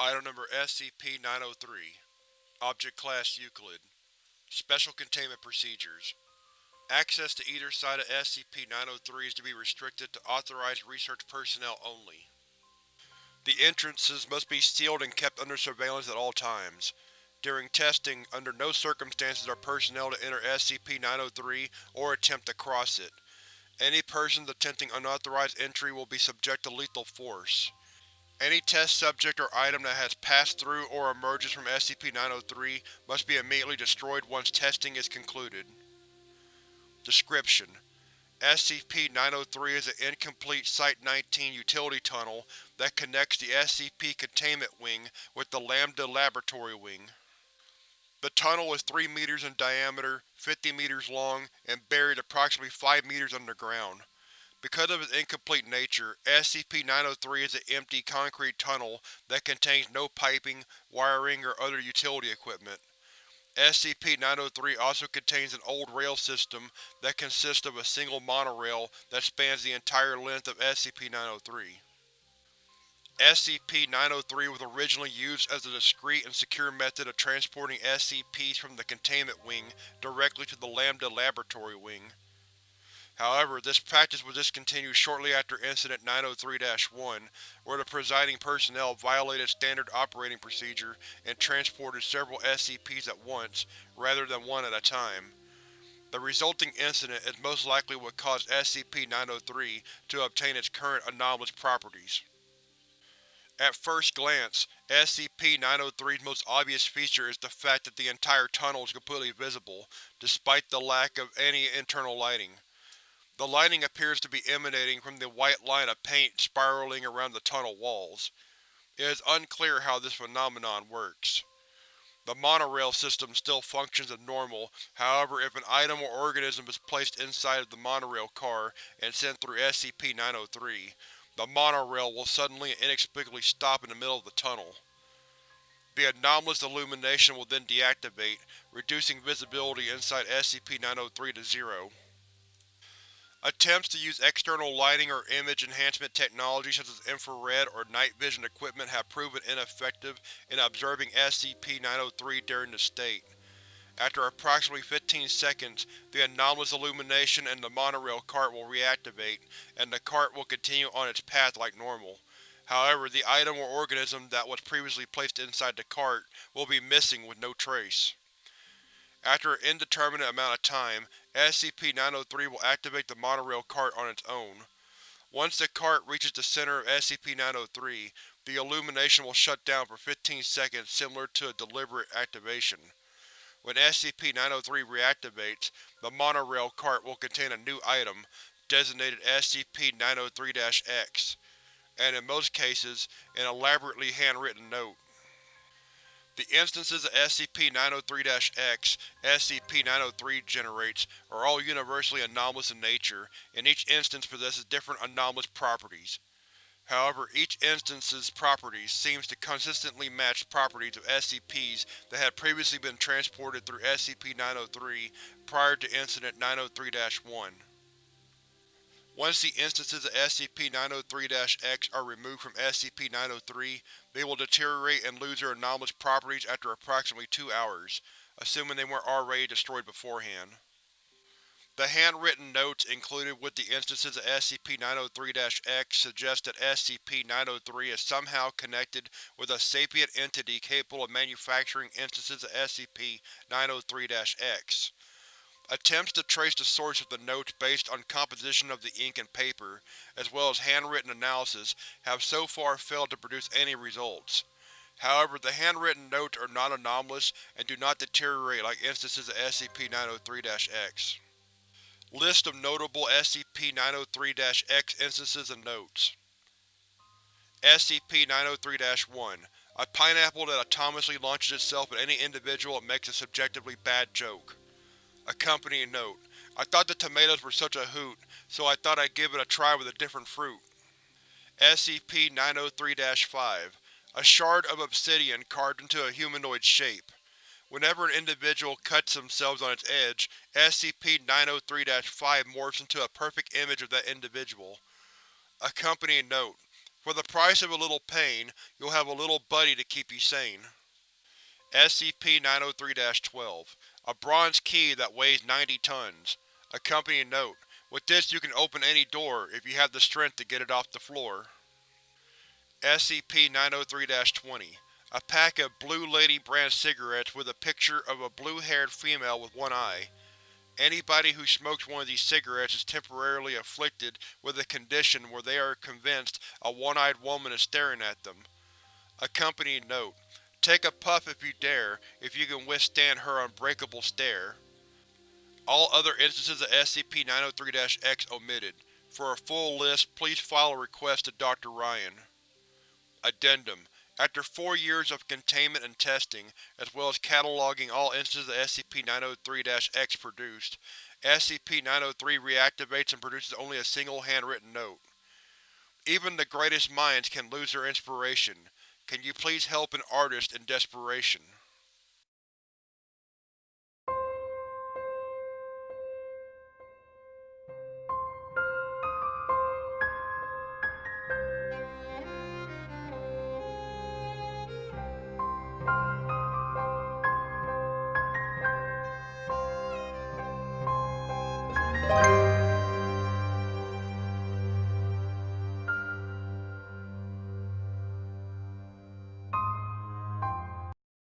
Item Number SCP-903 Object Class Euclid Special Containment Procedures Access to either side of SCP-903 is to be restricted to authorized research personnel only. The entrances must be sealed and kept under surveillance at all times. During testing, under no circumstances are personnel to enter SCP-903 or attempt to cross it. Any persons attempting unauthorized entry will be subject to lethal force. Any test subject or item that has passed through or emerges from SCP-903 must be immediately destroyed once testing is concluded. Description: SCP-903 is an incomplete Site-19 utility tunnel that connects the SCP Containment Wing with the Lambda Laboratory Wing. The tunnel is 3 meters in diameter, 50 meters long, and buried approximately 5 meters underground. Because of its incomplete nature, SCP-903 is an empty concrete tunnel that contains no piping, wiring, or other utility equipment. SCP-903 also contains an old rail system that consists of a single monorail that spans the entire length of SCP-903. SCP-903 was originally used as a discreet and secure method of transporting SCPs from the Containment Wing directly to the Lambda Laboratory Wing. However, this practice was discontinued shortly after Incident 903-1, where the presiding personnel violated standard operating procedure and transported several SCPs at once, rather than one at a time. The resulting incident is most likely what caused SCP-903 to obtain its current anomalous properties. At first glance, SCP-903's most obvious feature is the fact that the entire tunnel is completely visible, despite the lack of any internal lighting. The lighting appears to be emanating from the white line of paint spiraling around the tunnel walls. It is unclear how this phenomenon works. The monorail system still functions as normal, however if an item or organism is placed inside of the monorail car and sent through SCP-903, the monorail will suddenly and inexplicably stop in the middle of the tunnel. The anomalous illumination will then deactivate, reducing visibility inside SCP-903 to zero. Attempts to use external lighting or image enhancement technology such as infrared or night vision equipment have proven ineffective in observing SCP-903 during this state. After approximately 15 seconds, the anomalous illumination in the monorail cart will reactivate, and the cart will continue on its path like normal. However, the item or organism that was previously placed inside the cart will be missing with no trace. After an indeterminate amount of time, SCP-903 will activate the monorail cart on its own. Once the cart reaches the center of SCP-903, the illumination will shut down for 15 seconds similar to a deliberate activation. When SCP-903 reactivates, the monorail cart will contain a new item, designated SCP-903-X, and in most cases, an elaborately handwritten note. The instances of SCP-903-X SCP-903 generates are all universally anomalous in nature, and each instance possesses different anomalous properties. However, each instance's properties seems to consistently match properties of SCPs that had previously been transported through SCP-903 prior to Incident 903-1. Once the instances of SCP-903-X are removed from SCP-903, they will deteriorate and lose their anomalous properties after approximately two hours, assuming they weren't already destroyed beforehand. The handwritten notes included with the instances of SCP-903-X suggest that SCP-903 is somehow connected with a sapient entity capable of manufacturing instances of SCP-903-X. Attempts to trace the source of the notes based on composition of the ink and paper, as well as handwritten analysis, have so far failed to produce any results. However, the handwritten notes are not anomalous and do not deteriorate like instances of SCP-903-X. List of notable SCP-903-X instances and notes SCP-903-1 A pineapple that autonomously launches itself at any individual it makes a subjectively bad joke. Accompanying note: I thought the tomatoes were such a hoot, so I thought I'd give it a try with a different fruit. SCP-903-5 A shard of obsidian carved into a humanoid shape. Whenever an individual cuts themselves on its edge, SCP-903-5 morphs into a perfect image of that individual. Accompanying note: For the price of a little pain, you'll have a little buddy to keep you sane. SCP-903-12 A bronze key that weighs 90 tons. Accompanying note, with this you can open any door if you have the strength to get it off the floor. SCP-903-20 A pack of Blue Lady brand cigarettes with a picture of a blue-haired female with one eye. Anybody who smokes one of these cigarettes is temporarily afflicted with a condition where they are convinced a one-eyed woman is staring at them. Accompanying note, Take a puff if you dare, if you can withstand her unbreakable stare. All other instances of SCP-903-X omitted. For a full list, please file a request to Dr. Ryan. Addendum After four years of containment and testing, as well as cataloging all instances of SCP-903-X produced, SCP-903 reactivates and produces only a single handwritten note. Even the greatest minds can lose their inspiration. Can you please help an artist in desperation? Bye.